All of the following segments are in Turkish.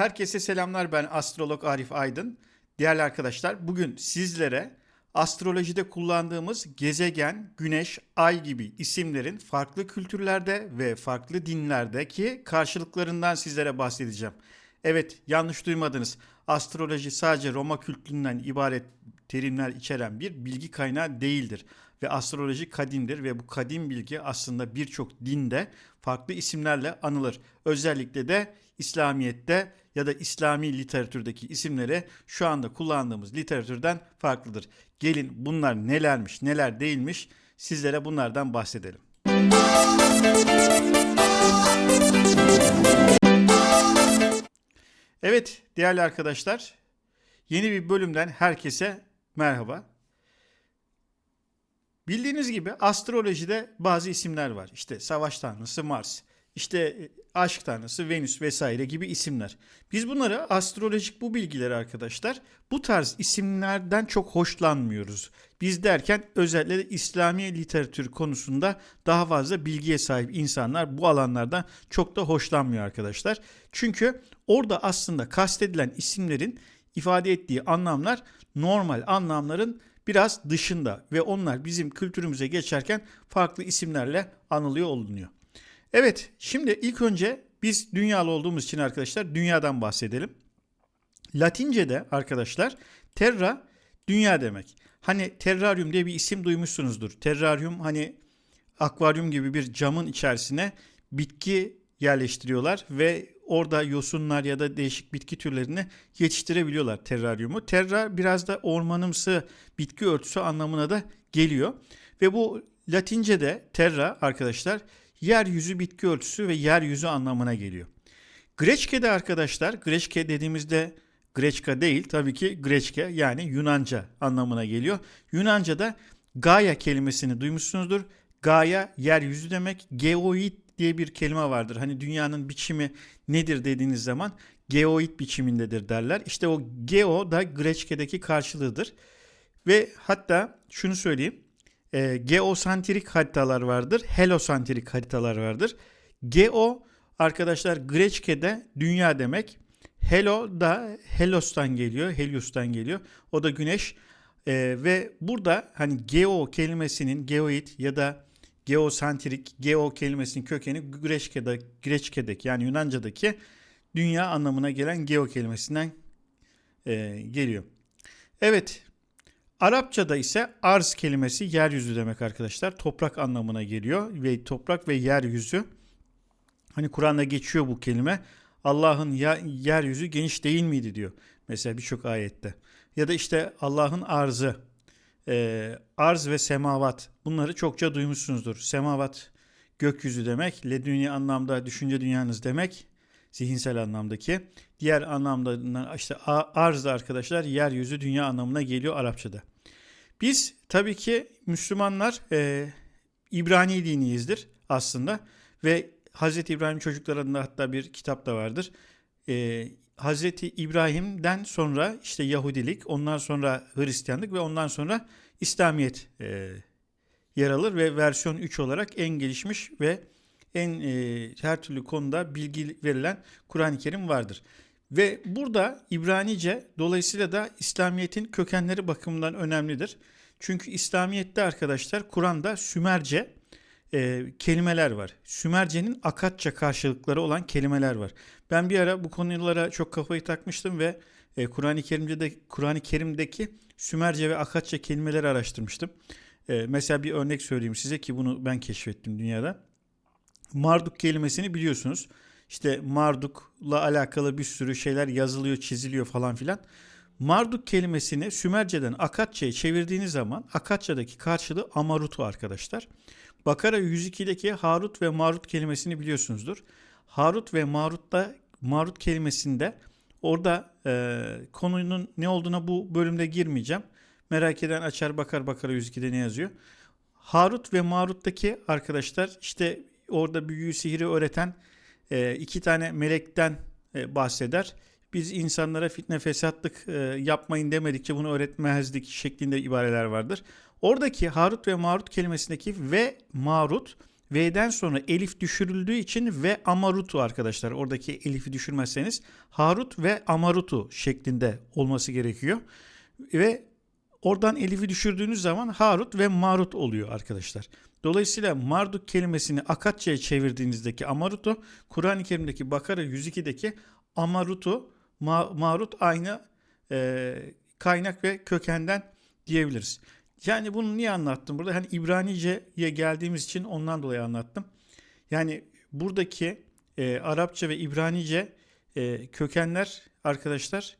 Herkese selamlar ben astrolog Arif Aydın. Değerli arkadaşlar bugün sizlere astrolojide kullandığımız gezegen, güneş, ay gibi isimlerin farklı kültürlerde ve farklı dinlerdeki karşılıklarından sizlere bahsedeceğim. Evet yanlış duymadınız. Astroloji sadece Roma kültüründen ibaret terimler içeren bir bilgi kaynağı değildir. Ve astroloji kadimdir ve bu kadim bilgi aslında birçok dinde farklı isimlerle anılır. Özellikle de İslamiyet'te ya da İslami literatürdeki isimleri şu anda kullandığımız literatürden farklıdır. Gelin bunlar nelermiş, neler değilmiş sizlere bunlardan bahsedelim. Evet değerli arkadaşlar yeni bir bölümden herkese merhaba. Bildiğiniz gibi astrolojide bazı isimler var. İşte savaş tanrısı Mars, işte e, aşk tanrısı Venüs vesaire gibi isimler. Biz bunları astrolojik bu bilgileri arkadaşlar bu tarz isimlerden çok hoşlanmıyoruz. Biz derken özellikle İslami literatür konusunda daha fazla bilgiye sahip insanlar bu alanlardan çok da hoşlanmıyor arkadaşlar. Çünkü orada aslında kastedilen isimlerin ifade ettiği anlamlar normal anlamların biraz dışında ve onlar bizim kültürümüze geçerken farklı isimlerle anılıyor olunuyor. Evet şimdi ilk önce biz dünyalı olduğumuz için arkadaşlar dünyadan bahsedelim. Latince'de arkadaşlar terra dünya demek. Hani terraryum diye bir isim duymuşsunuzdur. Terraryum hani akvaryum gibi bir camın içerisine bitki yerleştiriyorlar ve orada yosunlar ya da değişik bitki türlerini yetiştirebiliyorlar terraryumu. Terra biraz da ormanımsı bitki örtüsü anlamına da geliyor. Ve bu Latince'de terra arkadaşlar yeryüzü bitki örtüsü ve yeryüzü anlamına geliyor. Greçke'de arkadaşlar, Greçke dediğimizde Greçka değil tabii ki Greçke yani Yunanca anlamına geliyor. Yunanca'da Gaia kelimesini duymuşsunuzdur. Gaia yeryüzü demek. Geoid diye bir kelime vardır. Hani dünyanın biçimi nedir dediğiniz zaman geoid biçimindedir derler. İşte o geo da Greçke'deki karşılığıdır. Ve hatta şunu söyleyeyim e, geosantrik haritalar vardır. Helosantrik haritalar vardır. Geo arkadaşlar Greçke'de dünya demek. Helo da Helos'tan geliyor. Helios'tan geliyor. O da güneş. E, ve burada hani geo kelimesinin geoid ya da geosantrik, geo kelimesinin kökeni Greçke'de, Greçke'deki yani Yunanca'daki dünya anlamına gelen geo kelimesinden e, geliyor. Evet Arapçada ise arz kelimesi yeryüzü demek arkadaşlar. Toprak anlamına geliyor ve toprak ve yeryüzü. Hani Kur'an'da geçiyor bu kelime. Allah'ın yeryüzü geniş değil miydi diyor. Mesela birçok ayette. Ya da işte Allah'ın arzı. E, arz ve semavat. Bunları çokça duymuşsunuzdur. Semavat gökyüzü demek. Ledünya anlamda düşünce dünyanız demek. Zihinsel anlamdaki. Diğer anlamda işte arz arkadaşlar yeryüzü dünya anlamına geliyor Arapçada. Biz tabii ki Müslümanlar e, İbrani diniyizdir aslında ve Hazreti İbrahim çocuklarında hatta bir kitap da vardır. E, Hazreti İbrahim'den sonra işte Yahudilik, ondan sonra Hristiyanlık ve ondan sonra İslamiyet e, yer alır ve versiyon 3 olarak en gelişmiş ve en e, her türlü konuda bilgi verilen Kur'an-ı Kerim vardır. Ve burada İbranice dolayısıyla da İslamiyet'in kökenleri bakımından önemlidir. Çünkü İslamiyet'te arkadaşlar Kur'an'da Sümerce e, kelimeler var. Sümerce'nin Akatça karşılıkları olan kelimeler var. Ben bir ara bu konulara çok kafayı takmıştım ve e, Kur'an-ı Kerim'de Kur'an-ı Kerim'deki Sümerce ve Akatça kelimeleri araştırmıştım. E, mesela bir örnek söyleyeyim size ki bunu ben keşfettim dünyada. Marduk kelimesini biliyorsunuz. İşte Marduk'la alakalı bir sürü şeyler yazılıyor, çiziliyor falan filan. Marduk kelimesini Sümerce'den Akatça'ya çevirdiğiniz zaman Akatça'daki karşılığı Amarutu arkadaşlar. Bakara 102'deki Harut ve Marut kelimesini biliyorsunuzdur. Harut ve Marut'ta Marut kelimesinde orada e, konunun ne olduğuna bu bölümde girmeyeceğim. Merak eden açar bakar Bakara 102'de ne yazıyor. Harut ve Marut'taki arkadaşlar işte orada büyüyü sihiri öğreten e, iki tane melekten e, bahseder. Biz insanlara fitne fesatlık e, yapmayın demedikçe bunu öğretmezdik şeklinde ibareler vardır. Oradaki Harut ve Marut kelimesindeki ve Marut V'den sonra elif düşürüldüğü için ve amarutu arkadaşlar. Oradaki elifi düşürmezseniz Harut ve amarutu şeklinde olması gerekiyor. Ve oradan elifi düşürdüğünüz zaman Harut ve Marut oluyor arkadaşlar. Dolayısıyla Marduk kelimesini Akatça'ya çevirdiğinizdeki Amarutu, Kur'an-ı Kerim'deki Bakara 102'deki Amarutu, Ma- Marut aynı e, kaynak ve kökenden diyebiliriz. Yani bunu niye anlattım burada? Hani İbranice'ye geldiğimiz için ondan dolayı anlattım. Yani buradaki e, Arapça ve İbranice e, kökenler arkadaşlar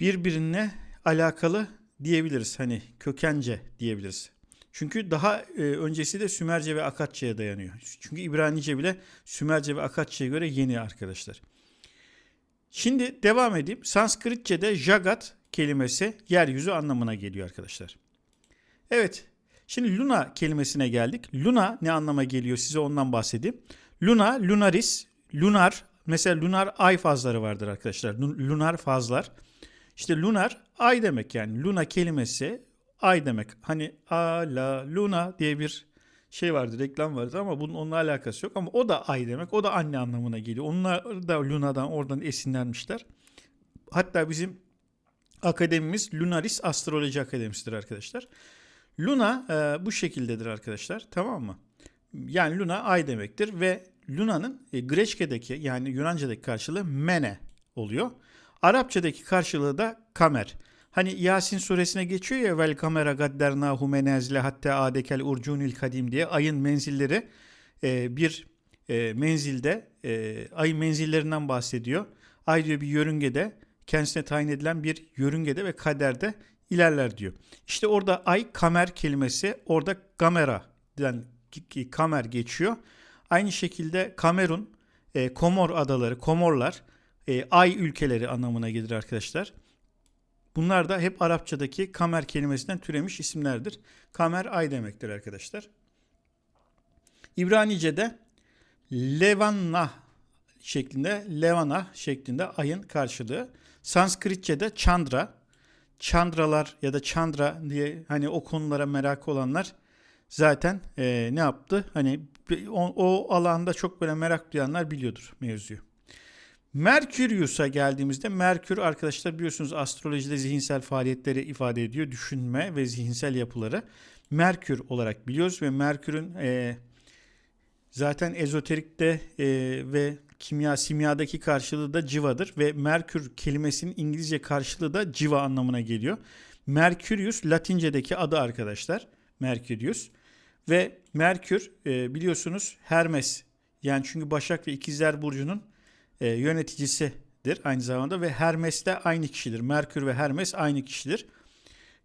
birbirine alakalı diyebiliriz. Hani kökence diyebiliriz. Çünkü daha e, öncesi de Sümerce ve Akatça'ya dayanıyor. Çünkü İbranice bile Sümerce ve Akatça'ya göre yeni arkadaşlar. Şimdi devam edeyim. Sanskritçe'de Jagat kelimesi yeryüzü anlamına geliyor arkadaşlar. Evet. Şimdi Luna kelimesine geldik. Luna ne anlama geliyor size ondan bahsedeyim. Luna, lunaris, lunar. Mesela lunar ay fazları vardır arkadaşlar. Lunar fazlar. İşte lunar ay demek yani. Luna kelimesi ay demek. Hani a la luna diye bir şey vardı, reklam vardı ama bunun onunla alakası yok. Ama o da ay demek. O da anne anlamına geliyor. Onlar da Luna'dan oradan esinlenmişler. Hatta bizim akademimiz Lunaris Astroloji Akademisi'dir arkadaşlar. Luna e, bu şekildedir arkadaşlar. Tamam mı? Yani Luna ay demektir ve Luna'nın e, Greçke'deki yani Yunanca'daki karşılığı Mene oluyor. Arapçadaki karşılığı da Kamer. Hani Yasin suresine geçiyor ya vel kamera gaddernahu menezle hatta adekel urcunil kadim diye ayın menzilleri e, bir e, menzilde e, ay menzillerinden bahsediyor. Ay diyor bir yörüngede kendisine tayin edilen bir yörüngede ve kaderde ilerler diyor. İşte orada ay kamer kelimesi orada kamera den kamer geçiyor. Aynı şekilde Kamerun, e, Komor adaları, Komorlar e, ay ülkeleri anlamına gelir arkadaşlar. Bunlar da hep Arapçadaki kamer kelimesinden türemiş isimlerdir. Kamer ay demektir arkadaşlar. İbranice'de Levanna şeklinde, Levana şeklinde ayın karşılığı. Sanskritçe'de Chandra, Chandralar ya da Chandra diye hani o konulara merak olanlar zaten e, ne yaptı? Hani o, o alanda çok böyle merak duyanlar biliyordur mevzuyu. Merkürius'a geldiğimizde Merkür arkadaşlar biliyorsunuz astrolojide zihinsel faaliyetleri ifade ediyor. Düşünme ve zihinsel yapıları. Merkür olarak biliyoruz ve Merkür'ün e, zaten ezoterikte e, ve kimya simyadaki karşılığı da civadır ve Merkür kelimesinin İngilizce karşılığı da civa anlamına geliyor. Merkurius Latince'deki adı arkadaşlar. Merkurius ve Merkür e, biliyorsunuz Hermes yani çünkü Başak ve İkizler burcunun e, yöneticisidir aynı zamanda ve Hermes de aynı kişidir. Merkür ve Hermes aynı kişidir.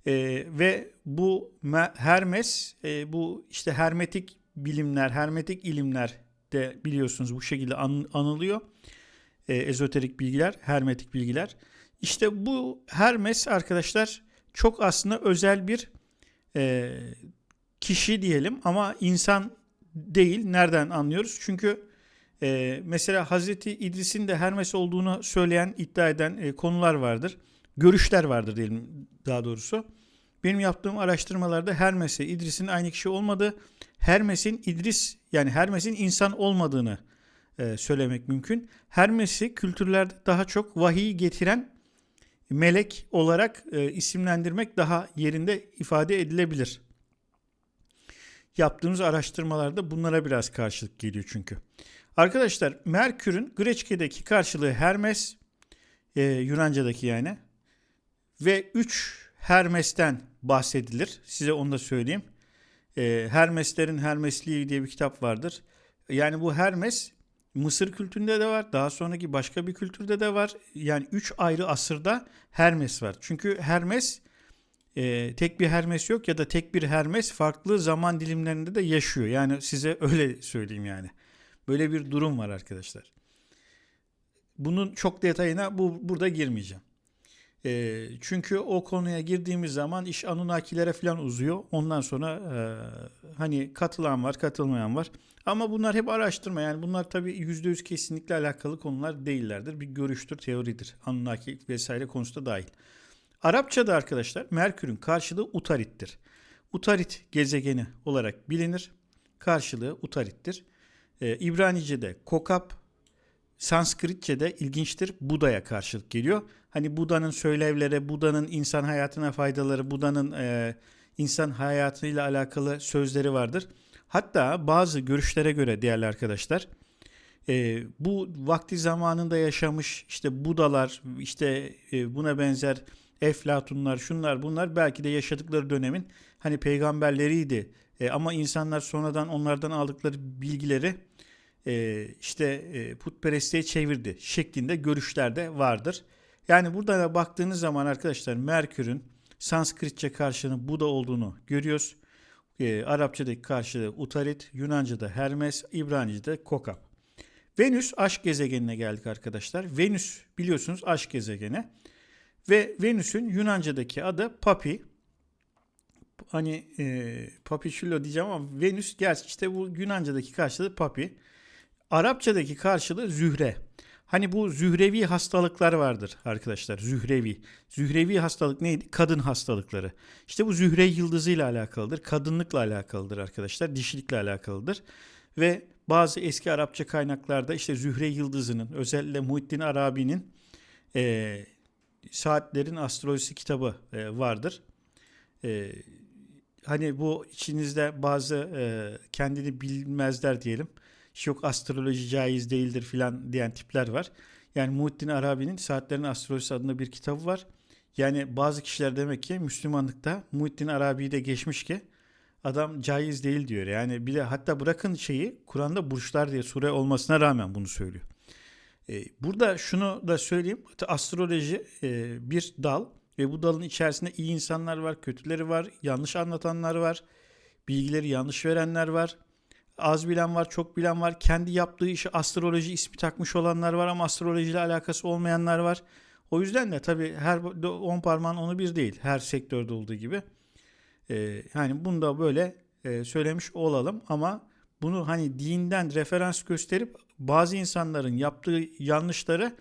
E, ve bu Hermes e, bu işte hermetik bilimler, hermetik ilimler de biliyorsunuz bu şekilde an, anılıyor. E, ezoterik bilgiler, hermetik bilgiler. İşte bu Hermes arkadaşlar çok aslında özel bir e, kişi diyelim ama insan değil. Nereden anlıyoruz? Çünkü e, mesela Hazreti İdris'in de Hermes olduğunu söyleyen, iddia eden e, konular vardır. Görüşler vardır diyelim daha doğrusu. Benim yaptığım araştırmalarda Hermes'e İdris'in aynı kişi olmadığı, Hermes'in İdris yani Hermes'in insan olmadığını e, söylemek mümkün. Hermes'i kültürlerde daha çok vahiy getiren melek olarak e, isimlendirmek daha yerinde ifade edilebilir. Yaptığımız araştırmalarda bunlara biraz karşılık geliyor çünkü. Arkadaşlar Merkür'ün Greçke'deki karşılığı Hermes, e, Yunanca'daki yani. Ve 3 Hermes'ten bahsedilir. Size onu da söyleyeyim. E, Hermeslerin Hermesliği diye bir kitap vardır. Yani bu Hermes Mısır kültüründe de var. Daha sonraki başka bir kültürde de var. Yani 3 ayrı asırda Hermes var. Çünkü Hermes e, tek bir Hermes yok ya da tek bir Hermes farklı zaman dilimlerinde de yaşıyor. Yani size öyle söyleyeyim yani. Böyle bir durum var arkadaşlar. Bunun çok detayına bu burada girmeyeceğim. E, çünkü o konuya girdiğimiz zaman iş Anunnakilere falan uzuyor. Ondan sonra e, hani katılan var, katılmayan var. Ama bunlar hep araştırma. Yani bunlar tabii %100 kesinlikle alakalı konular değillerdir. Bir görüştür, teoridir. Anunnaki vesaire konusunda dahil. Arapçada arkadaşlar Merkür'ün karşılığı Utarit'tir. Utarit gezegeni olarak bilinir. karşılığı Utarit'tir. E, İbranice'de Kokap, Sanskritçe'de ilginçtir Buda'ya karşılık geliyor. Hani Buda'nın söylevlere, Buda'nın insan hayatına faydaları, Buda'nın e, insan hayatıyla alakalı sözleri vardır. Hatta bazı görüşlere göre değerli arkadaşlar e, bu vakti zamanında yaşamış işte Budalar işte e, buna benzer Eflatunlar şunlar bunlar belki de yaşadıkları dönemin hani peygamberleriydi. E, ama insanlar sonradan onlardan aldıkları bilgileri e, işte e, putperestliğe çevirdi şeklinde görüşler de vardır. Yani burada da baktığınız zaman arkadaşlar Merkür'ün Sanskritçe karşılığının Buda olduğunu görüyoruz. E, Arapçadaki karşılığı Utarit, Yunanca'da Hermes, İbranice'de Kokap. Venüs aşk gezegenine geldik arkadaşlar. Venüs biliyorsunuz aşk gezegeni. Ve Venüs'ün Yunanca'daki adı Papi. Hani e, Papichulo diyeceğim ama Venüs gerçi işte bu Yunanca'daki karşılığı Papi. Arapçadaki karşılığı Zühre. Hani bu zührevi hastalıklar vardır arkadaşlar. Zührevi. Zührevi hastalık neydi? Kadın hastalıkları. İşte bu zühre yıldızıyla alakalıdır. Kadınlıkla alakalıdır arkadaşlar. Dişilikle alakalıdır. Ve bazı eski Arapça kaynaklarda işte Zühre Yıldızı'nın özellikle Muhittin Arabi'nin e, Saatlerin Astrolojisi kitabı e, vardır. E, hani bu içinizde bazı e, kendini bilmezler diyelim. Yok astroloji caiz değildir filan diyen tipler var. Yani Muhittin Arabi'nin Saatlerin Astrolojisi adında bir kitabı var. Yani bazı kişiler demek ki Müslümanlıkta Muhittin Arabi'yi de geçmiş ki adam caiz değil diyor. Yani bir de hatta bırakın şeyi Kur'an'da burçlar diye sure olmasına rağmen bunu söylüyor. Ee, burada şunu da söyleyeyim. Astroloji e, bir dal ve bu dalın içerisinde iyi insanlar var, kötüleri var, yanlış anlatanlar var, bilgileri yanlış verenler var. Az bilen var, çok bilen var. Kendi yaptığı işi astroloji ismi takmış olanlar var ama astrolojiyle alakası olmayanlar var. O yüzden de tabii her on parmağın onu bir değil. Her sektörde olduğu gibi. Ee, yani bunu da böyle e, söylemiş olalım ama bunu hani dinden referans gösterip bazı insanların yaptığı yanlışları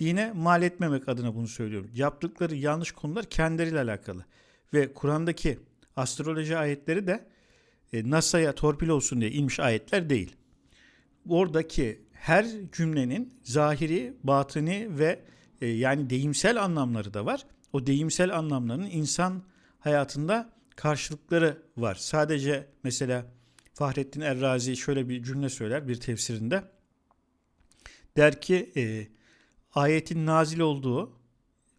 dine mal etmemek adına bunu söylüyorum. Yaptıkları yanlış konular kendileriyle alakalı. Ve Kur'an'daki astroloji ayetleri de e, NASA'ya torpil olsun diye inmiş ayetler değil. Oradaki her cümlenin zahiri, batını ve e, yani deyimsel anlamları da var. O deyimsel anlamların insan hayatında karşılıkları var. Sadece mesela Fahrettin Errazi şöyle bir cümle söyler bir tefsirinde. Der ki e, ayetin nazil olduğu,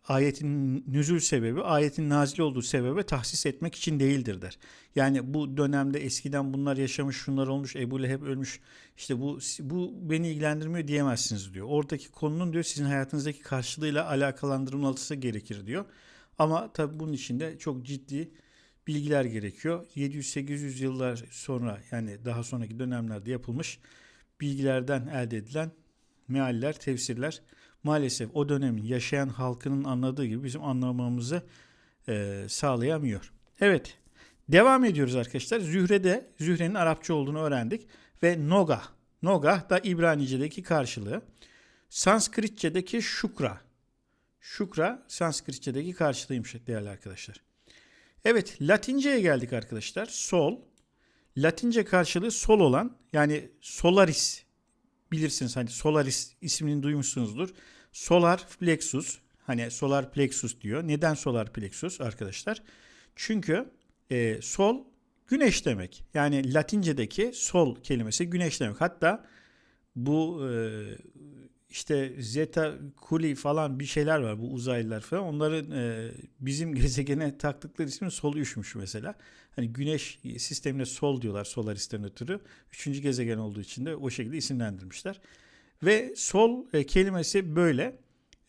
ayetin nüzül sebebi, ayetin nazil olduğu sebebe tahsis etmek için değildir der. Yani bu dönemde eskiden bunlar yaşamış, şunlar olmuş, Ebu Leheb ölmüş, işte bu bu beni ilgilendirmiyor diyemezsiniz diyor. Oradaki konunun diyor sizin hayatınızdaki karşılığıyla alakalandırılması gerekir diyor. Ama tabi bunun içinde çok ciddi bilgiler gerekiyor. 700-800 yıllar sonra yani daha sonraki dönemlerde yapılmış bilgilerden elde edilen mealler, tefsirler maalesef o dönemin yaşayan halkının anladığı gibi bizim anlamamızı e, sağlayamıyor. Evet, devam ediyoruz arkadaşlar. Zühre'de, Zühre'nin Arapça olduğunu öğrendik ve Noga. Noga da İbranice'deki karşılığı. Sanskritçe'deki şukra. Şukra Sanskritçe'deki karşılığıymış değerli arkadaşlar. Evet Latince'ye geldik arkadaşlar. Sol. Latince karşılığı sol olan yani solaris bilirsiniz hani solaris ismini duymuşsunuzdur. Solar plexus hani solar plexus diyor. Neden solar plexus arkadaşlar? Çünkü e, sol güneş demek. Yani Latince'deki sol kelimesi güneş demek. Hatta bu e, işte Zeta Kuli falan bir şeyler var bu uzaylılar falan. Onların e, bizim gezegene taktıkları ismi sol üçmüş mesela. Hani güneş sistemine sol diyorlar Solaris'ten ötürü. Üçüncü gezegen olduğu için de o şekilde isimlendirmişler. Ve sol e, kelimesi böyle.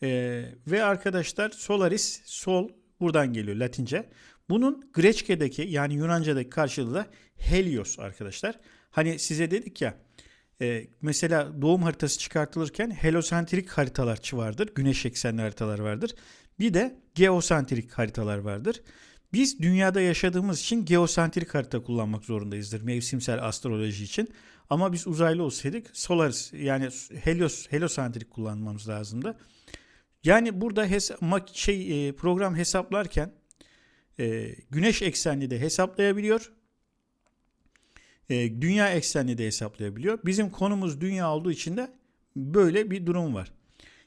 E, ve arkadaşlar Solaris sol buradan geliyor Latince. Bunun Greçke'deki yani Yunanca'daki karşılığı da Helios arkadaşlar. Hani size dedik ya e, mesela doğum haritası çıkartılırken helosentrik haritalar vardır. Güneş eksenli haritalar vardır. Bir de geosentrik haritalar vardır. Biz dünyada yaşadığımız için geosentrik harita kullanmak zorundayızdır mevsimsel astroloji için. Ama biz uzaylı olsaydık Solaris yani Helios helosentrik kullanmamız lazımdı. Yani burada hesa- şey e, program hesaplarken e, güneş eksenli de hesaplayabiliyor. E, dünya eksenli de hesaplayabiliyor. Bizim konumuz dünya olduğu için de böyle bir durum var.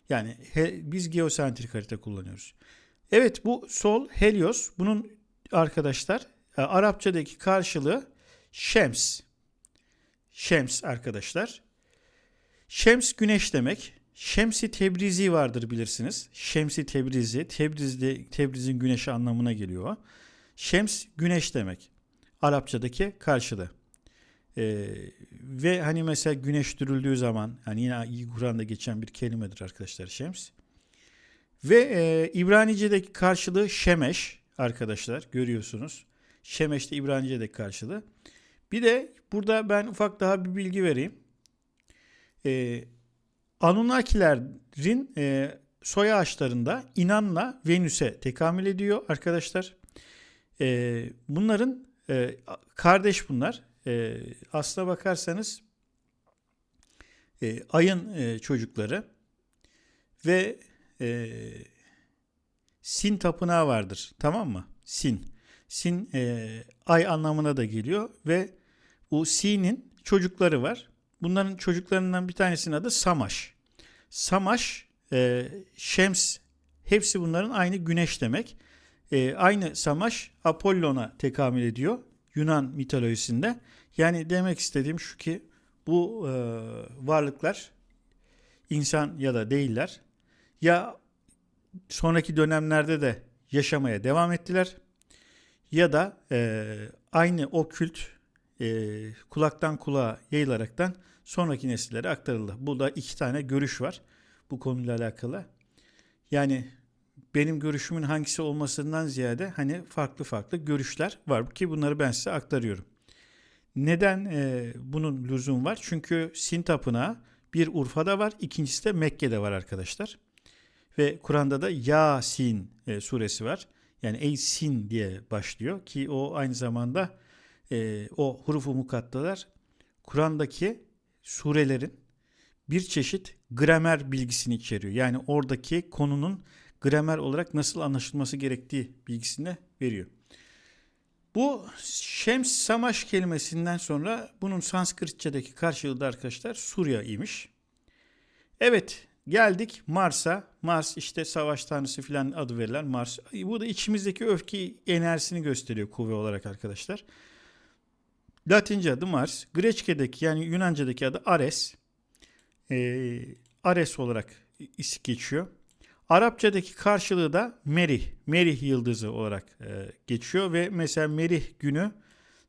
Yani he, biz geosentrik harita kullanıyoruz. Evet bu sol Helios. Bunun arkadaşlar e, Arapçadaki karşılığı Şems. Şems arkadaşlar. Şems güneş demek. Şemsi Tebrizi vardır bilirsiniz. Şemsi Tebrizi, Tebriz'de Tebriz'in güneşi anlamına geliyor. Şems güneş demek. Arapçadaki karşılığı. Ee, ve hani mesela güneş dürüldüğü zaman hani yine Kur'an'da geçen bir kelimedir arkadaşlar Şems. Ve e, İbranice'deki karşılığı Şemeş arkadaşlar görüyorsunuz. Şemeş de İbranice'deki karşılığı. Bir de burada ben ufak daha bir bilgi vereyim. Ee, Anunnakilerin e, soy ağaçlarında İnan'la Venüs'e tekamül ediyor arkadaşlar. E, bunların e, kardeş bunlar. E, aslına bakarsanız e, ayın e, çocukları ve e, Sin tapınağı vardır. Tamam mı? Sin. Sin e, ay anlamına da geliyor ve bu Sin'in çocukları var. Bunların çocuklarından bir tanesinin adı Samaş. Samaş, e, Şems hepsi bunların aynı güneş demek. E, aynı Samaş Apollon'a tekamül ediyor Yunan mitolojisinde. Yani demek istediğim şu ki bu e, varlıklar insan ya da değiller. Ya sonraki dönemlerde de yaşamaya devam ettiler ya da e, aynı o kült e, kulaktan kulağa yayılaraktan sonraki nesillere aktarıldı. Bu da iki tane görüş var bu konuyla alakalı. Yani benim görüşümün hangisi olmasından ziyade hani farklı farklı görüşler var ki bunları ben size aktarıyorum. Neden e, bunun lüzum var? Çünkü Sin Tapınağı bir Urfa'da var, ikincisi de Mekke'de var arkadaşlar. Ve Kur'an'da da Yasin e, suresi var. Yani ey sin diye başlıyor ki o aynı zamanda e, o hurufu mukattalar Kur'an'daki surelerin bir çeşit gramer bilgisini içeriyor. Yani oradaki konunun gramer olarak nasıl anlaşılması gerektiği bilgisini veriyor. Bu Şems Samaş kelimesinden sonra bunun Sanskritçedeki karşılığı da arkadaşlar Surya imiş. Evet geldik Mars'a. Mars işte savaş tanrısı filan adı verilen Mars. Bu da içimizdeki öfke enerjisini gösteriyor kuvve olarak arkadaşlar. Latince adı Mars. Greçke'deki yani Yunanca'daki adı Ares. Ee, Ares olarak geçiyor. Arapçadaki karşılığı da Merih, Merih yıldızı olarak e, geçiyor ve mesela Merih günü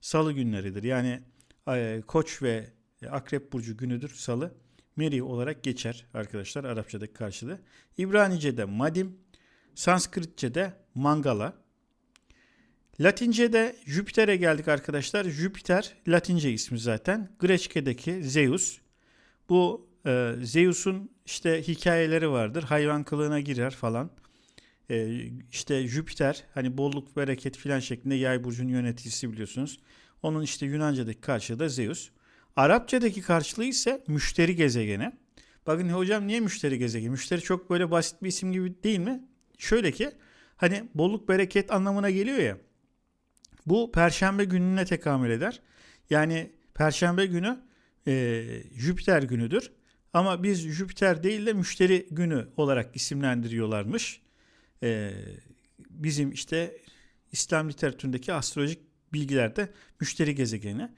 salı günleridir. Yani e, Koç ve Akrep burcu günüdür salı. Merih olarak geçer arkadaşlar Arapçadaki karşılığı. İbranice'de Madim, Sanskritçe'de Mangala. Latince'de Jüpiter'e geldik arkadaşlar. Jüpiter Latince ismi zaten. Greçke'deki Zeus. Bu e, Zeus'un işte hikayeleri vardır. Hayvan kılığına girer falan. E, işte Jüpiter hani bolluk bereket filan şeklinde yay burcunun yöneticisi biliyorsunuz. Onun işte Yunanca'daki karşılığı da Zeus. Arapçadaki karşılığı ise müşteri gezegeni. Bakın hocam niye müşteri gezegeni? Müşteri çok böyle basit bir isim gibi değil mi? Şöyle ki hani bolluk bereket anlamına geliyor ya. Bu perşembe gününe tekamül eder. Yani perşembe günü e, Jüpiter günüdür. Ama biz Jüpiter değil de müşteri günü olarak isimlendiriyorlarmış. Ee, bizim işte İslam literatüründeki astrolojik bilgilerde müşteri gezegeni.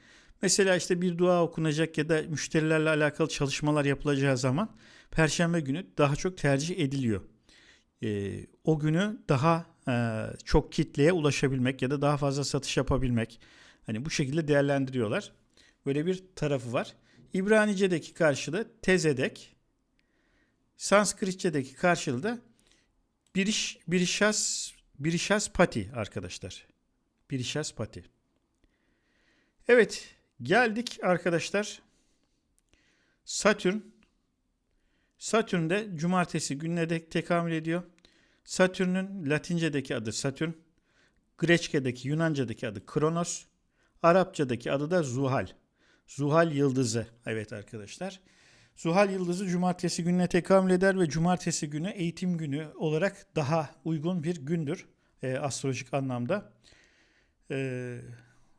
Mesela işte bir dua okunacak ya da müşterilerle alakalı çalışmalar yapılacağı zaman Perşembe günü daha çok tercih ediliyor. Ee, o günü daha e, çok kitleye ulaşabilmek ya da daha fazla satış yapabilmek. Hani bu şekilde değerlendiriyorlar. Böyle bir tarafı var. İbranice'deki karşılığı tezedek. Sanskritçedeki karşılığı da biriş, birişas, birişas pati arkadaşlar. Birişas pati. Evet geldik arkadaşlar. Satürn. Satürn de cumartesi gününe de tekamül ediyor. Satürn'ün Latince'deki adı Satürn. Greçke'deki Yunanca'daki adı Kronos. Arapça'daki adı da Zuhal. Zuhal Yıldızı. Evet arkadaşlar. Zuhal Yıldızı cumartesi gününe tekamül eder ve cumartesi günü eğitim günü olarak daha uygun bir gündür e, astrolojik anlamda. E,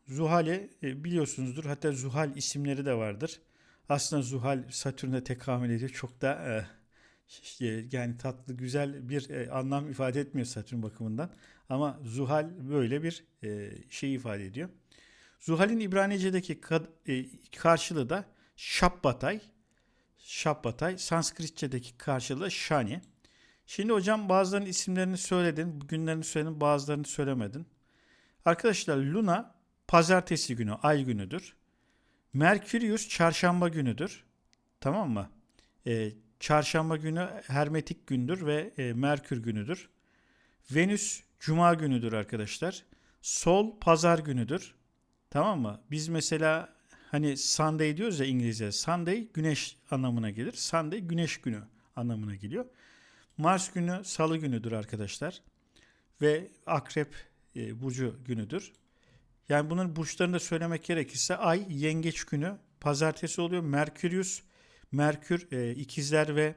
Zuhal'i e, biliyorsunuzdur. Hatta Zuhal isimleri de vardır. Aslında Zuhal Satürn'e tekamül ediyor. Çok da e, ş- yani tatlı güzel bir e, anlam ifade etmiyor Satürn bakımından. Ama Zuhal böyle bir e, şey ifade ediyor. Zuhal'in İbranice'deki e, karşılığı da Şabbatay. Şabbatay. Sanskritçedeki karşılığı Şani. Şimdi hocam bazılarının isimlerini söyledin, günlerini söyledin, bazılarını söylemedin. Arkadaşlar Luna pazartesi günü, ay günüdür. Merkurius çarşamba günüdür. Tamam mı? Ee, çarşamba günü hermetik gündür ve e, Merkür günüdür. Venüs cuma günüdür arkadaşlar. Sol pazar günüdür. Tamam mı? Biz mesela hani Sunday diyoruz ya İngilizce. Sunday güneş anlamına gelir. Sunday güneş günü anlamına geliyor. Mars günü salı günüdür arkadaşlar. Ve akrep e, burcu günüdür. Yani bunun burçlarını da söylemek gerekirse ay yengeç günü pazartesi oluyor. Merkürius, Merkür e, ikizler ve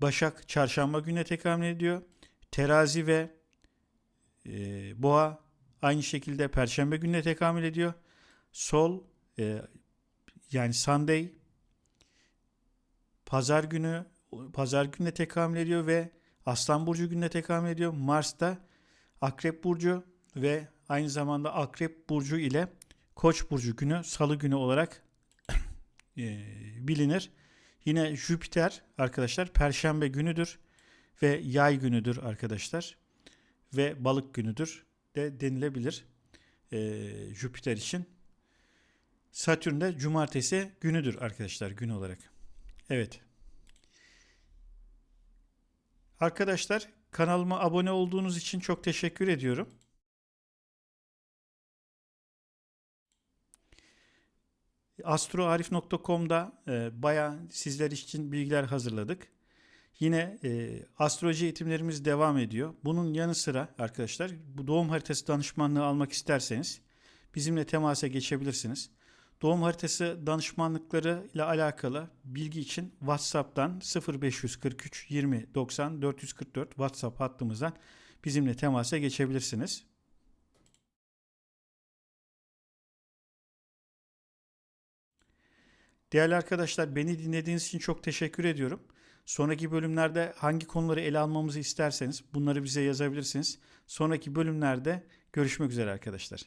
Başak çarşamba gününe tekamül ediyor. Terazi ve e, Boğa aynı şekilde perşembe gününe tekamül ediyor. Sol e, yani Sunday pazar günü pazar gününe tekamül ediyor ve Aslan burcu gününe tekamül ediyor. Mars da Akrep burcu ve aynı zamanda Akrep burcu ile Koç burcu günü Salı günü olarak e, bilinir. Yine Jüpiter arkadaşlar Perşembe günüdür ve Yay günüdür arkadaşlar ve Balık günüdür de denilebilir e, Jüpiter için. Satürn de Cumartesi günüdür arkadaşlar gün olarak. Evet. Arkadaşlar kanalıma abone olduğunuz için çok teşekkür ediyorum. astroarif.com'da e, bayağı sizler için bilgiler hazırladık. Yine e, astroloji eğitimlerimiz devam ediyor. Bunun yanı sıra arkadaşlar bu doğum haritası danışmanlığı almak isterseniz bizimle temasa geçebilirsiniz. Doğum haritası danışmanlıkları ile alakalı bilgi için WhatsApp'tan 0543 20 90 444 WhatsApp hattımızdan bizimle temasa geçebilirsiniz. Değerli arkadaşlar beni dinlediğiniz için çok teşekkür ediyorum. Sonraki bölümlerde hangi konuları ele almamızı isterseniz bunları bize yazabilirsiniz. Sonraki bölümlerde görüşmek üzere arkadaşlar.